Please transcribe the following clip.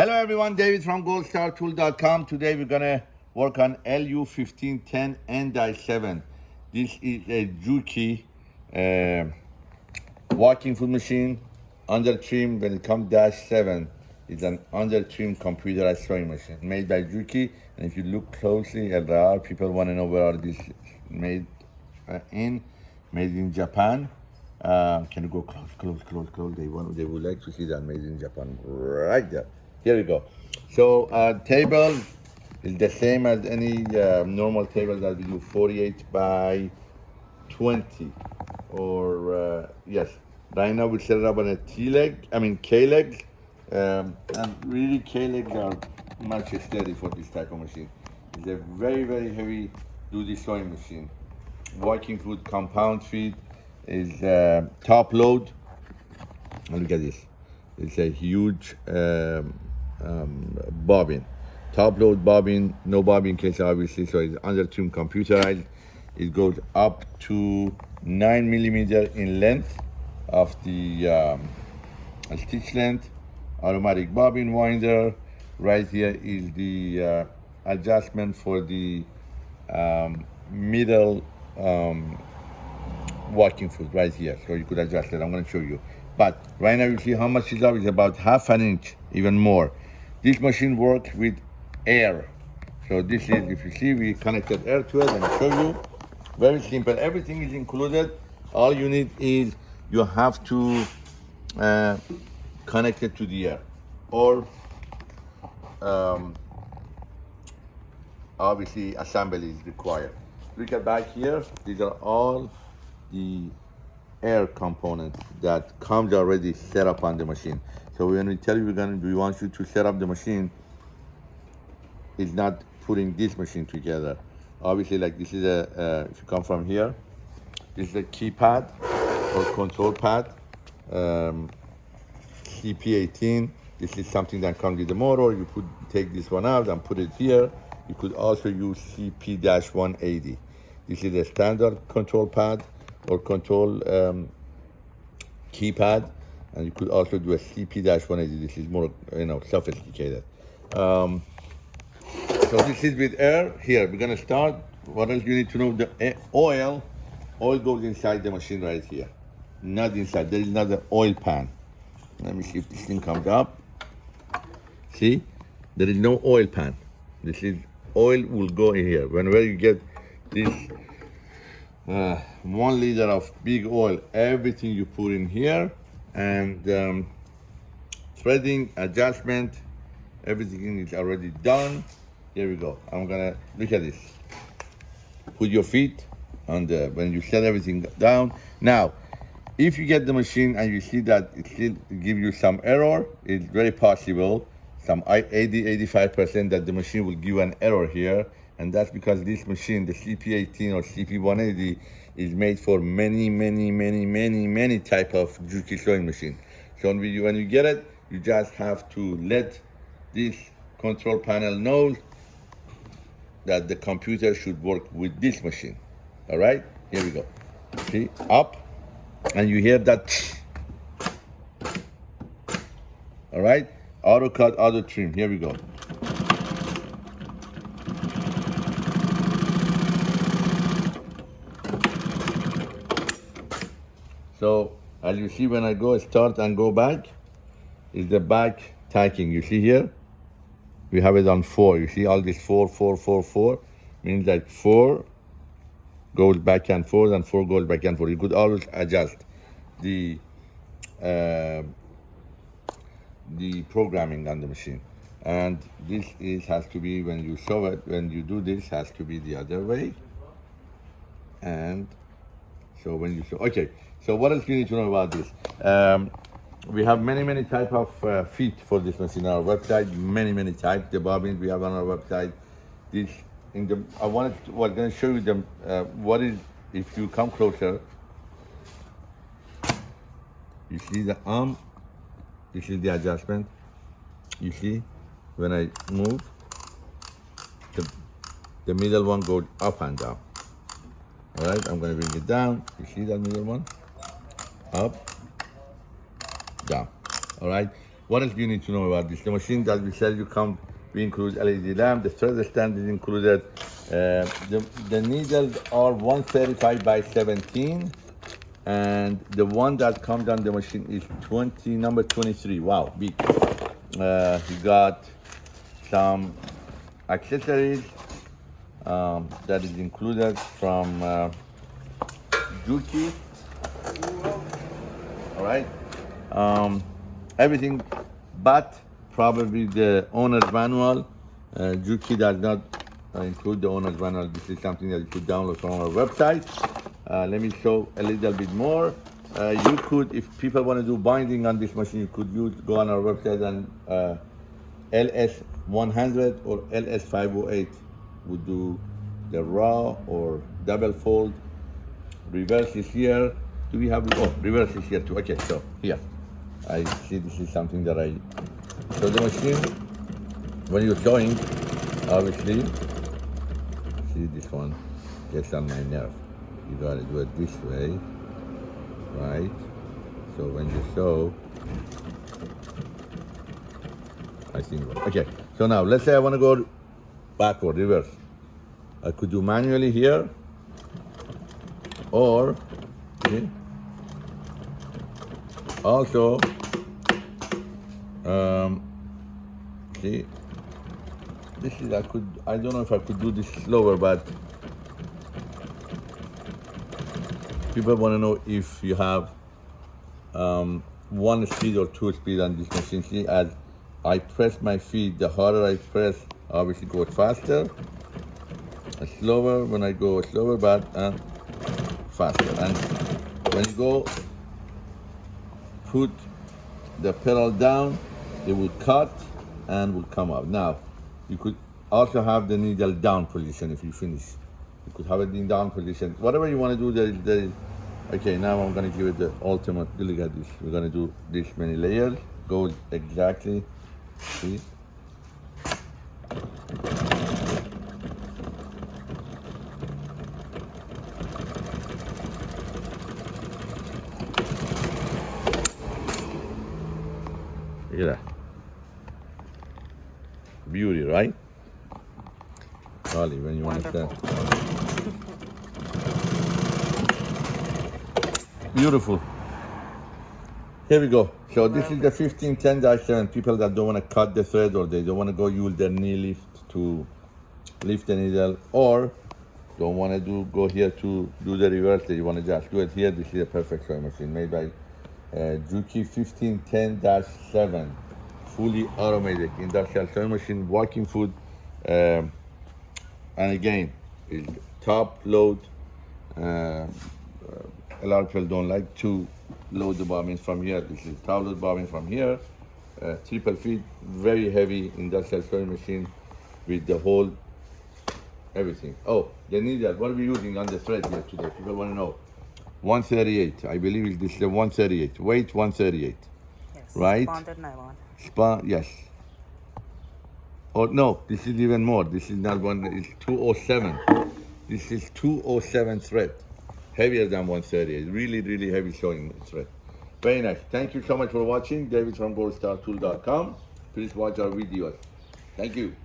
Hello everyone, David from goldstartool.com. Today we're gonna work on LU1510 N-7. This is a Juki uh, walking foot machine, under trim when it comes dash 7. It's an under trim computerized sewing machine made by Juki. And if you look closely at the people wanna know where this made uh, in, made in Japan. Uh, can you go close, close, close, close? They want, they would like to see that made in Japan right there. Here we go. So our table is the same as any uh, normal table that we do, 48 by 20, or uh, yes. Right now we set it up on a T leg, I mean K leg, um, and really K legs are much steady for this type of machine. It's a very very heavy duty sewing machine. Walking foot compound feet is uh, top load. Look at this. It's a huge um, um, bobbin. Top load bobbin, no bobbin case obviously, so it's under trim computerized. It goes up to nine millimeter in length of the um, stitch length. Automatic bobbin winder. Right here is the uh, adjustment for the um, middle um, walking foot right here. So you could adjust it. I'm going to show you. But right now you see how much is up. It's about half an inch, even more. This machine works with air. So this is, if you see, we connected air to it and show you. Very simple, everything is included. All you need is you have to uh, connect it to the air or um, obviously assembly is required. Look at back here, these are all the air components that comes already set up on the machine. So when we tell you we're gonna, we want you to set up the machine, it's not putting this machine together. Obviously, like this is a, uh, if you come from here, this is a keypad or control pad, um, CP18. This is something that comes with the motor. You could take this one out and put it here. You could also use CP-180. This is a standard control pad or control um, keypad and you could also do a CP-180. This is more, you know, sophisticated. Um, so this is with air. Here, we're gonna start. What else you need to know? The oil, oil goes inside the machine right here. Not inside, there is not an oil pan. Let me see if this thing comes up. See, there is no oil pan. This is, oil will go in here. Whenever you get this uh, one liter of big oil, everything you put in here, and um, threading, adjustment, everything is already done. Here we go. I'm gonna, look at this. Put your feet on the, when you set everything down. Now, if you get the machine and you see that it still give you some error, it's very possible, some 80, 85% that the machine will give an error here. And that's because this machine, the CP18 or CP180, is made for many, many, many, many, many type of Juki sewing machine. So when you, when you get it, you just have to let this control panel know that the computer should work with this machine. All right, here we go. See, up, and you hear that. All right, auto cut, auto trim. Here we go. So as you see when I go start and go back, is the back tacking. You see here? We have it on four. You see all this four, four, four, four? Means that four goes back and forth and four goes back and forth. You could always adjust the uh, the programming on the machine. And this is has to be when you show it, when you do this has to be the other way. And so when you sew, okay. So what else you need to know about this? Um, we have many, many type of uh, feet for this machine on our website. Many, many types. The bobbins we have on our website. This in the I wanted to, going to show you them. Uh, what is if you come closer? You see the arm. This is the adjustment. You see when I move, the the middle one goes up and down. All right, I'm to bring it down. You see that middle one? up, down. All right. What else do you need to know about this? The machine that we said you come, we include LED lamp, the thread stand is included. Uh, the, the needles are 135 by 17 and the one that comes on the machine is 20 number 23 wow big uh, he got some accessories um, that is included from uh, Juki. All right. Um, everything but probably the owner's manual. Uh, Juki does not uh, include the owner's manual. This is something that you could download from our website. Uh, let me show a little bit more. Uh, you could, if people want to do binding on this machine, you could use, go on our website and uh, LS100 or LS508 would do the raw or double fold. Reverse is here. Do we have, oh, reverse is here too. Okay, so here. I see this is something that I, so the machine, when you're sewing, obviously, see this one gets on my nerve you got to do it this way, right? So when you sew, I think, okay. So now let's say I want to go backward, reverse. I could do manually here, or see, also, um, see, this is, I could, I don't know if I could do this slower, but people want to know if you have um, one speed or two speed on this machine. See, as I press my feet, the harder I press, obviously go faster. Slower when I go slower, but uh, faster. And when you go put the pedal down, it will cut and will come up. Now, you could also have the needle down position if you finish. You could have it in down position. Whatever you want to do, there is, there is Okay, now I'm gonna give it the ultimate, look at this. We're gonna do this many layers, goes exactly, see? Look at that. Beauty, right? Charlie, when you want to stand. Beautiful. Here we go. So this is the 1510-7. People that don't want to cut the thread or they don't want to go use their knee lift to lift the needle or don't want to do go here to do the reverse. You want to just do it here. This is a perfect sewing machine made by uh, Juki 1510-7. Fully automated industrial sewing machine, walking foot. Um, and again, top load. Uh, a lot of people don't like to load the bobbins from here. This is top load bobbin from here. Uh, triple feet, very heavy industrial sewing machine with the whole everything. Oh, the needle, what are we using on the thread here today? People want to know. 138, I believe this is the 138, weight 138. Right? Bonded nylon. Spa, yes. Oh, no, this is even more. This is not one, it's 207. This is 207 thread heavier than 130. Really, really heavy sewing thread. Very nice. Thank you so much for watching. David from goldstartool.com. Please watch our videos. Thank you.